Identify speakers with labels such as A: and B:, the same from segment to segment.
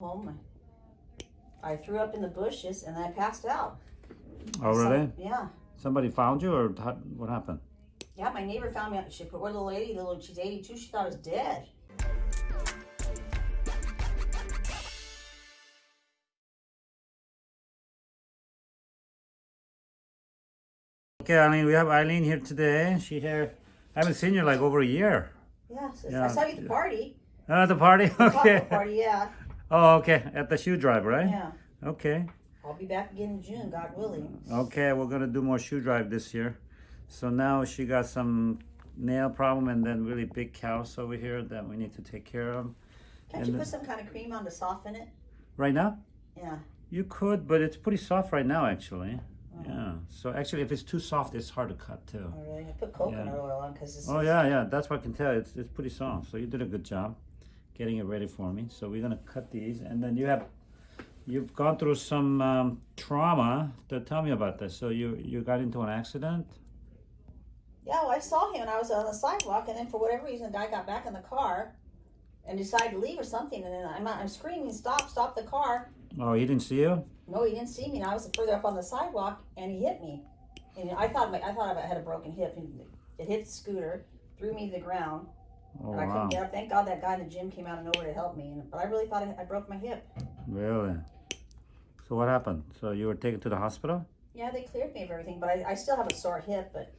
A: home. I threw up in the bushes and I passed out.
B: Oh,
A: So-
B: really?
A: yeah.
B: Somebody found you, or what happened?
A: Yeah, my neighbor found me. She put one little lady, little she's 82. She thought I was dead.
B: Okay, Eileen, we have Eileen here today. She here. I haven't seen you like over a year.
A: Yeah, so
B: Yeah.
A: I saw you at the party.
B: Oh, at the party?
A: The
B: Okay.
A: party, yeah.
B: Oh, okay. At the shoe drive, right?
A: Yeah.
B: Okay.
A: I'll be back again in June, God willing.
B: Okay, we're gonna do more shoe drive this year. So now she got some nail problem and then really big callus over here that we need to take care of.
A: Can't
B: And
A: you put some kind of cream on to soften it?
B: Right now?
A: Yeah.
B: You could, but it's pretty soft right now, actually. Oh. Yeah. So actually, if it's too soft, it's hard to cut too.
A: Oh, really? I put coconut
B: Yeah.
A: oil on because it's.
B: Oh yeah, yeah. That's what I can tell. It's it's pretty soft. So you did a good job getting it ready for me. So we're gonna cut these, and then you have you've gone through some um, trauma. To tell me about this. So you you got into an accident.
A: Yeah, well, I saw him and I was on the sidewalk, and then for whatever reason, the guy got back in the car and decided to leave or something. And then I'm, I'm screaming, "Stop! Stop the car!"
B: Oh, he didn't see you.
A: No, he didn't see me. And I was further up on the sidewalk, and he hit me. And I thought my, I thought I had a broken hip. And it hit the scooter, threw me to the ground,
B: Oh
A: and I
B: wow.
A: couldn't get up. Thank God that guy in the gym came out of nowhere to help me. And, but I really thought I, I broke my hip.
B: Really. So what happened? So you were taken to the hospital.
A: Yeah, they cleared me of everything, but I, I still have a sore hip. But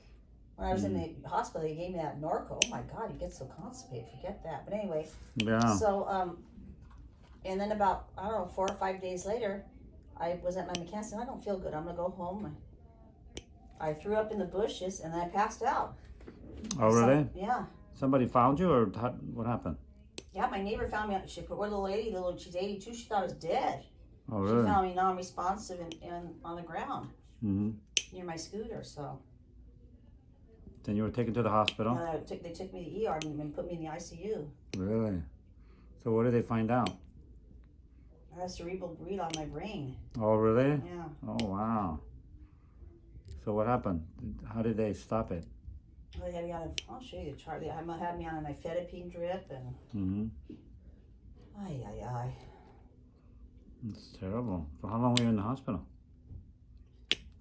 A: when I was in
B: Mm.
A: the hospital, they gave me that Norco. Oh my God, you get so constipated. Forget that. But anyway,
B: Yeah.
A: so um, and then about I don't know four or five days later, I was at my mechanic's and I don't feel good. I'm gonna go home. I threw up in the bushes and I passed out.
B: Oh
A: So-
B: really?
A: yeah.
B: Somebody found you, or how, what happened?
A: Yeah, my neighbor found me. She put one little lady, little she's 82. She thought I was dead.
B: Oh really?
A: She found me non-responsive and, and on the ground
B: hmm
A: near my scooter. So
B: Then you were taken to the hospital.
A: uh, took, they took me to the ER and, and put me in the ICU.
B: Really? So what did they find out?
A: I had cerebral bleed on my brain.
B: Oh really?
A: Yeah.
B: Oh wow. So what happened? How did they stop it?
A: They had me on. A, I'll show you the chart. They had me on a nifedipine drip and.
B: hmm
A: Ay ay ay.
B: It's terrible. For how long were you in the hospital?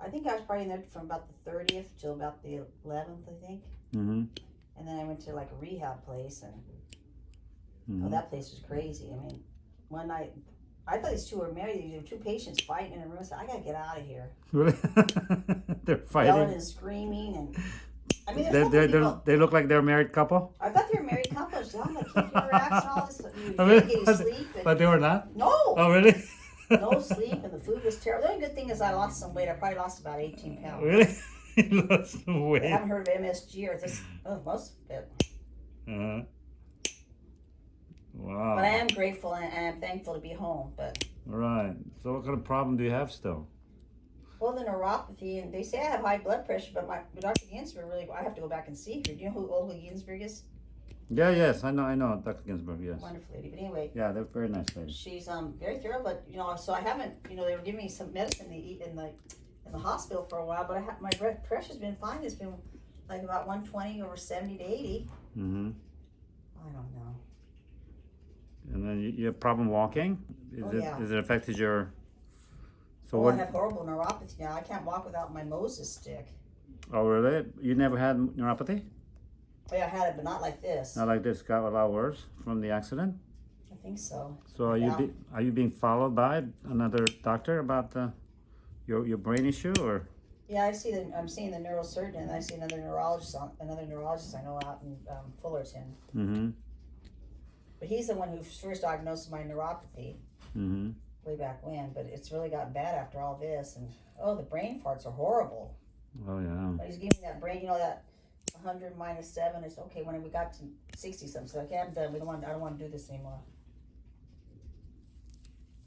A: I think I was probably in there from about the 30th till about the 11th, I think.
B: hmm
A: And then I went to like a rehab place, and
B: hmm
A: oh, that place was crazy. I mean, one night, I thought these two were married. There were two patients fighting in a room. I said, I gotta get out of here.
B: Really? They're
A: Yelling
B: fighting.
A: and screaming, and I mean,
B: They, they, they look like they're a married couple.
A: I thought they were married couples. I'm like, keep your racks all this. You
B: really?
A: getting sleep. And,
B: But they were not.
A: no,
B: Oh really?
A: no sleep, and the food was terrible. The only good thing is I lost some weight. I probably lost about 18 pounds.
B: Really? you lost some
A: I
B: weight.
A: haven't heard of MSG or this. Oh, most of it.
B: Uh-huh. Wow.
A: But I am grateful and, and I'm thankful to be home. But
B: Right. So what kind of problem do you have still?
A: Well, the neuropathy, and they say I have high blood pressure, but my but Dr. Ginsburg really, I have to go back and see her. Do you know who Olga Ginsburg is?
B: Yeah, yes, I know, I know, Dr. Ginsburg, yes.
A: Wonderful lady. But anyway,
B: Yeah, they're very nice ladies.
A: she's um very thorough. But you know, so I haven't, you know, they were giving me some medicine to eat in the in the hospital for a while. But I have my blood pressure's been fine. It's been like about 120 over 70 to 80.
B: Mm-hmm.
A: I don't know.
B: And then you, you have problem walking? Is
A: Oh,
B: it
A: yeah.
B: is it affected your so
A: oh, I have horrible neuropathy now. I can't walk without my Moses stick.
B: oh really? You never had neuropathy?
A: Yeah, I had it, but not like this.
B: Not like this got a lot worse from the accident?
A: I think so.
B: So are you be, are you being followed by another doctor about the your your brain issue or
A: Yeah, I see the. I'm seeing the neurosurgeon, and I see another neurologist. On, another neurologist I know out in um, Fullerton,
B: mm-hmm
A: but he's the one who first diagnosed my neuropathy
B: mm-hmm
A: way back when. But it's really gotten bad after all this, and oh, the brain farts are horrible.
B: oh yeah
A: But he's giving that brain, you know, that 100 minus seven is okay. When we got to 60 something, so okay, I'm done. We don't want. I don't want to do this anymore.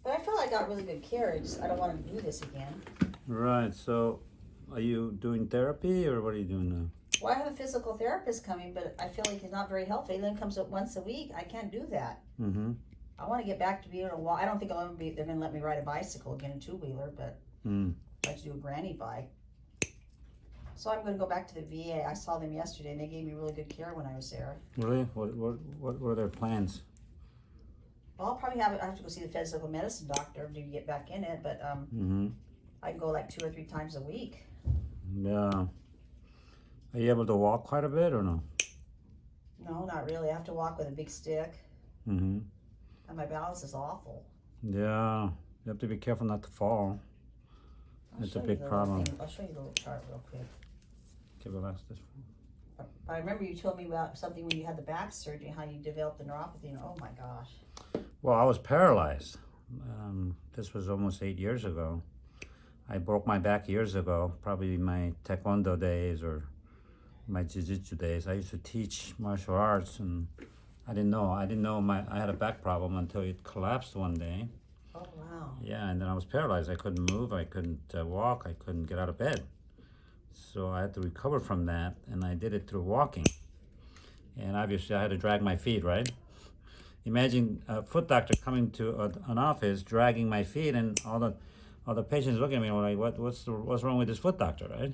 A: But I feel I got really good care. I just I don't want to do this again.
B: right so are you doing therapy or what are you doing now
A: Well, I have a physical therapist coming, but I feel like he's not very helpful. He only comes up once a week. I can't do that.
B: mm-hmm
A: I want to get back to being a to walk. I don't think I'll ever be. They're going to let me ride a bicycle again, a two wheeler, but
B: mm.
A: I'd like to do a granny bike. So I'm going to go back to the VA. I saw them yesterday, and they gave me really good care when I was there.
B: really what what what were their plans Well,
A: I'll probably have, I have to go see the physical medicine doctor to get back in it, but, um,
B: Mm-hmm.
A: I can go like two or three times a week.
B: Yeah. Are you able to walk quite a bit or no?
A: No, not really. I have to walk with a big stick,
B: Mm-hmm.
A: And my balance is awful.
B: Yeah. You have to be careful not to fall.
A: I'll
B: It's a big problem.
A: thing- I'll show you the little chart real quick.
B: Okay, relax this.
A: But I remember you told me about something when you had the back surgery, how you developed the neuropathy, and oh my gosh.
B: Well, I was paralyzed. Um, this was almost eight years ago. I broke my back years ago, probably my taekwondo days or my jiu-jitsu days. I used to teach martial arts and I didn't know. I didn't know my I had a back problem until it collapsed one day.
A: Oh wow.
B: Yeah, and then I was paralyzed. I couldn't move. I couldn't uh, walk. I couldn't get out of bed. So I had to recover from that, and I did it through walking. And obviously, I had to drag my feet, right? Imagine a foot doctor coming to a, an office, dragging my feet, and all the all the patients looking at me like, "What? What's the, what's wrong with this foot doctor?" Right?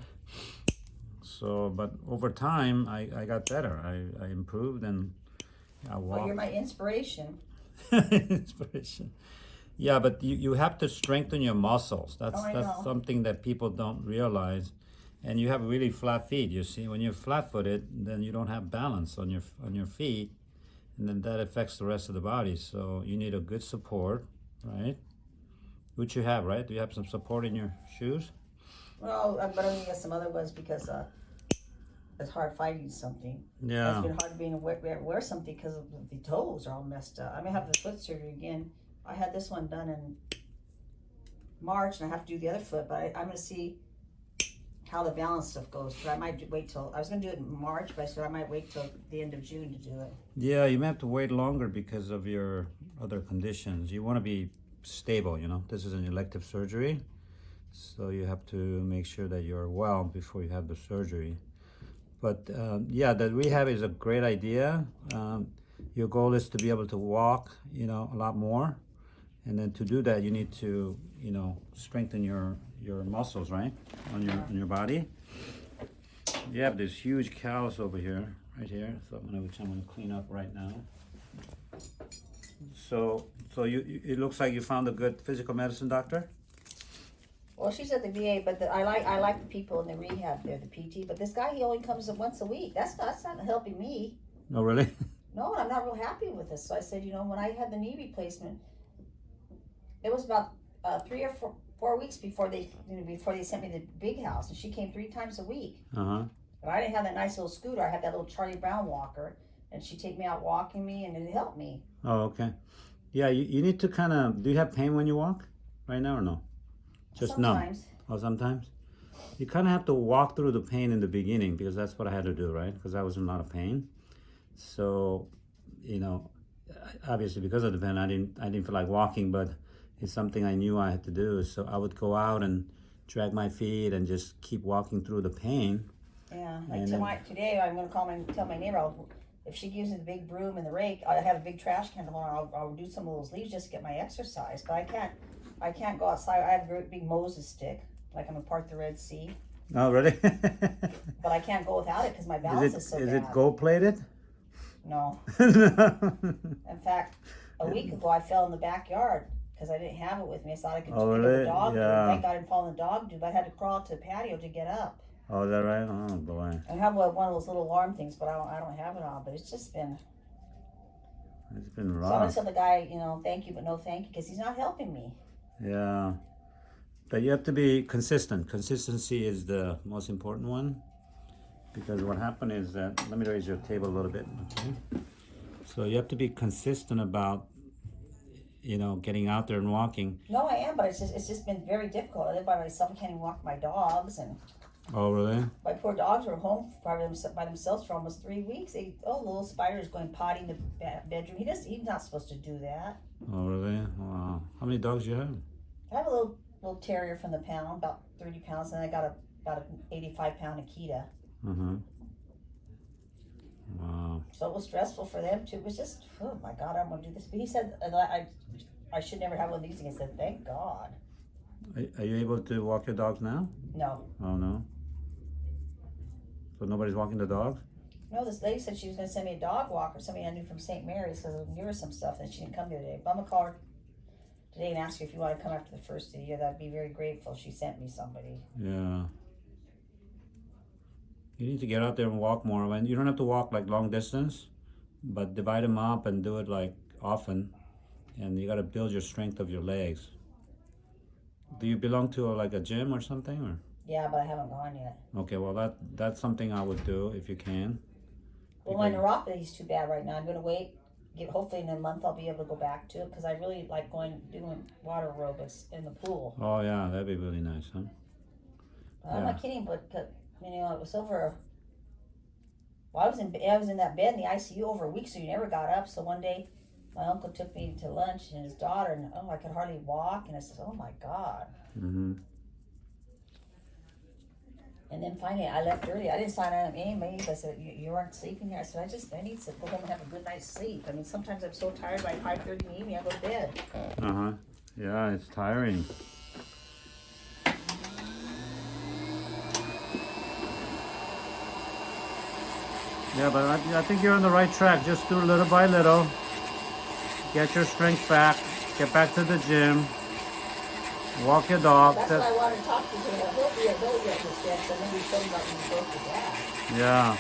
B: So, but over time, I, I got better. I, I improved, and I walked.
A: Well, you're my inspiration.
B: inspiration. Yeah, but you, you have to strengthen your muscles. That's
A: Oh,
B: that's
A: know.
B: something that people don't realize. And you have really flat feet. You see, when you're flat-footed, then you don't have balance on your on your feet, and then that affects the rest of the body. So you need a good support, right? Which you have, right? Do you have some support in your shoes?
A: Well, uh, but I'm gonna get some other ones because uh, it's hard fighting something.
B: Yeah.
A: It's been hard being wear, wear something because of the toes are all messed up. I'm gonna have the foot surgery again. I had this one done in March, and I have to do the other foot. But I, I'm gonna see how the balance stuff goes. But I might wait till I was gonna do it in March, but I said I might wait till the end of June to do it.
B: Yeah, you may have to wait longer because of your other conditions. You want to be stable, you know. This is an elective surgery, so you have to make sure that you're well before you have the surgery. But um, yeah, the rehab is a great idea. Um, your goal is to be able to walk, you know, a lot more, and then to do that, you need to, you know, strengthen your your muscles, right, on your on your body. You have this huge callus over here, right here. So I'm gonna, which I'm gonna clean up right now. So, so you- it looks like you found a good physical medicine doctor.
A: Well, she's at the VA, but the, I like I like the people in the rehab there, the PT. But this guy, he only comes once a week. That's not, that's not helping me.
B: No, really?
A: No, I'm not real happy with this. So I said, you know, when I had the knee replacement, it was about uh, three or four, four weeks before they you know, before they sent me the big house, and she came three times a week.
B: Uh huh.
A: But I didn't have that nice little scooter. I had that little Charlie Brown walker, and she'd take me out walking me, and it helped me.
B: Oh, okay. Yeah, you, you need to kind of. Do you have pain when you walk, right now or no? Just numb.
A: Sometimes.
B: Oh, sometimes. You kind of have to walk through the pain in the beginning because that's what I had to do, right? Because I was in a lot of pain. So, you know, obviously because of the pain, I didn't I didn't feel like walking, but it's something I knew I had to do. So I would go out and drag my feet and just keep walking through the pain.
A: Yeah, like
B: And then-
A: tonight, today, I'm gonna call my tell my neighbor. I'll, if she gives me the big broom and the rake, I have a big trash can tomorrow. I'll, I'll do some of those leaves just to get my exercise. But I can't, I can't go outside. I have a big Moses stick, like I'm gonna part the Red Sea.
B: Oh, really?
A: But I can't go without it because my balance
B: is
A: is,
B: it
A: so
B: is
A: bad.
B: it gold plated?
A: No, in fact, a week ago I fell in the backyard because I didn't have it with me. I thought I could
B: Oh, really?
A: the dog. do.
B: Yeah.
A: Thank God I didn't fall in the dog do, but I had to crawl to the patio to get up.
B: Oh, is that right? Oh boy,
A: I have one of those little alarm things, but I don't, I don't have it on. But it's just been
B: it's been
A: So I'm gonna tell the guy, you know, thank you, but no thank you, because he's not helping me.
B: Yeah. But you have to be consistent. Consistency is the most important one. Because what happened is that, let me raise your table a little bit, okay? So you have to be consistent about, you know, getting out there and walking.
A: No, I am, but it's just it's just been very difficult. I live by myself. I can't even walk my dogs, and
B: Oh, really?
A: my poor dogs were home by, by themselves for almost three weeks. They, oh, little spider is going potty in the bedroom. He does. He's not supposed to do that.
B: Oh, really? Wow. How many dogs do you have?
A: I have a little little terrier from the pound, about thirty pounds, and I got a about an eighty-five pound Akita.
B: Mm-hmm. Wow.
A: So it was stressful for them too. It was just, oh my God, I'm gonna do this. But he said I I should never have one of these. And I said, thank God.
B: Are, are you able to walk your dogs now?
A: No,
B: Oh, no. So nobody's walking the dogs?
A: No, this lady said she was gonna send me a dog walker, somebody I knew from St. Mary's, cause I knew her some stuff, and she didn't come today. But I'm gonna call her today and ask her if you wanna come after the first of the year, that'd be very grateful, she sent me somebody.
B: Yeah. You need to get out there and walk more. And you don't have to walk like long distance, but divide them up and do it like often. And you got to build your strength of your legs. Do you belong to like a gym or something? Or
A: Yeah, but I haven't gone yet.
B: okay, well that that's something I would do if you can.
A: Well, my
B: Because-
A: neuropathy's too bad right now, I'm gonna wait, get, hopefully in a month I'll be able to go back to it, cause I really like going, doing water aerobics in the pool.
B: Oh yeah, that'd be really nice, huh?
A: I'm not kidding, but, but, you know, it was over. Well, I was in I was in that bed in the ICU over a week, so you never got up. So one day, my uncle took me to lunch and his daughter, and oh, I could hardly walk, and I said, "Oh my God!"
B: Mm-hmm.
A: And then finally, I left early. I didn't sign on anybody. I said, you, "You weren't sleeping here." I said, "I just I need to go home and have a good night's sleep." I mean, sometimes I'm so tired by five thirty in the evening, I go to bed.
B: Uh huh. Yeah, it's tiring. Yeah, but I, I think you're on the right track. Just do little by little. Get your strength back. Get back to the gym. Walk your dog.
A: That's
B: That-
A: why I wanted to talk to you. I hope you don't get this. So maybe tell me about when you broke back.
B: Yeah.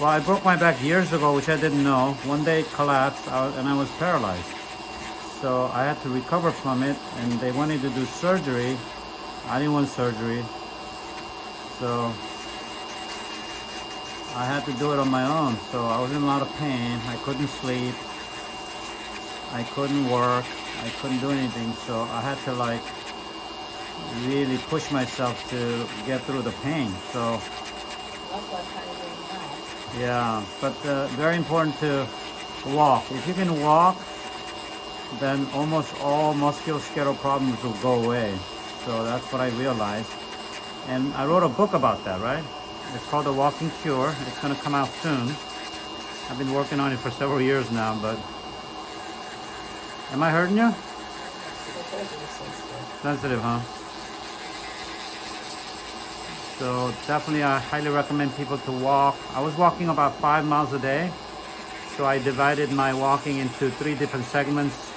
B: Well, I broke my back years ago, which I didn't know. One day it collapsed I and I was paralyzed. So I had to recover from it, and they wanted to do surgery. I didn't want surgery. So I had to do it on my own. So I was in a lot of pain. I couldn't sleep. I couldn't work. I couldn't do anything. So I had to like really push myself to get through the pain. So yeah, but uh, very important to walk. If you can walk, then almost all musculoskeletal problems will go away. So that's what I realized. And I wrote a book about that, right? It's called The Walking Cure. It's going to come out soon. I've been working on it for several years now, but. Am I hurting you?
A: I told you this is good.
B: Sensitive, huh? So definitely I highly recommend people to walk. I was walking about five miles a day. So I divided my walking into three different segments.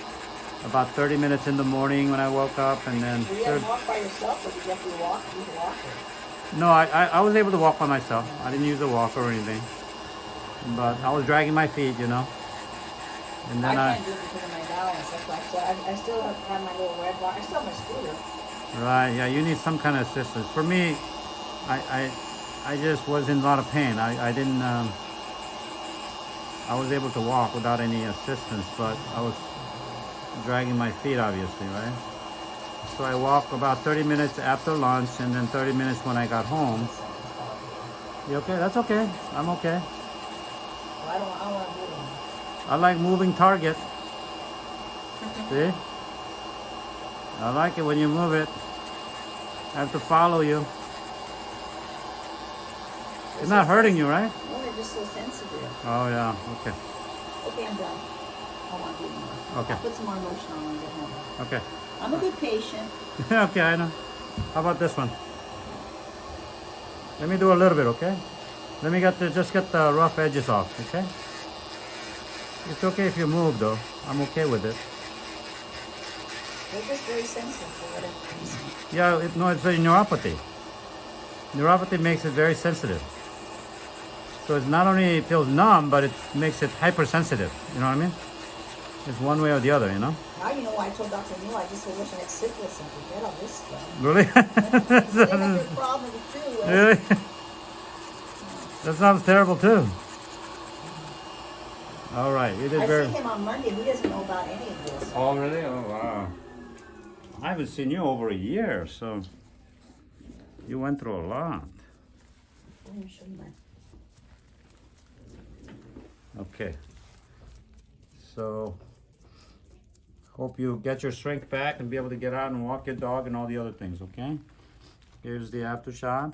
B: About 30 minutes in the morning when I woke up and then
A: Do you
B: thir-
A: ever walk by yourself or did you have to walk, use a walker?
B: no, I, I, I was able to walk by myself. I didn't use a walker or anything. But I was dragging my feet, you know. And then I,
A: can't do it because of my balance, that's why I still, I, I still have, have my little red I still have my scooter.
B: Right, yeah, you need some kind of assistance. For me, I, I, I just was in a lot of pain. I, I didn't, um, I was able to walk without any assistance, but I was dragging my feet, obviously, right? So I walked about 30 minutes after lunch and then 30 minutes when I got home. You okay? That's okay. I'm okay.
A: Well, I don't, I don't.
B: I like moving target. See? I like it when you move it. I have to follow you. It's not hurting you, right?
A: No, they're just so sensitive.
B: Oh yeah, okay.
A: Okay, I'm done. I wanna do it anymore.
B: Okay.
A: I'll put some more lotion on when I get home.
B: Okay.
A: I'm a good patient.
B: okay, I know. How about this one? Let me do a little bit, okay? Let me get the just get the rough edges off, okay? It's okay if you move though. I'm okay with it.
A: They're just very sensitive for whatever reason.
B: Yeah, it, no, it's a neuropathy. Neuropathy makes it very sensitive. So it's not only it feels numb, but it makes it hypersensitive. You know what I mean? It's one way or the other, you know?
A: Now you know why I told Dr. Neal I just wish I had syphilis and forget all this stuff.
B: Really?
A: they have their problems too. uh,
B: really? that sounds terrible too. All right, you did
A: I
B: very.
A: see him on Monday. He doesn't know about any of this.
B: Oh, really? Oh, wow. I haven't seen you over a year, so you went through a lot. Okay. So, hope you get your strength back and be able to get out and walk your dog and all the other things, okay? Here's the after shot.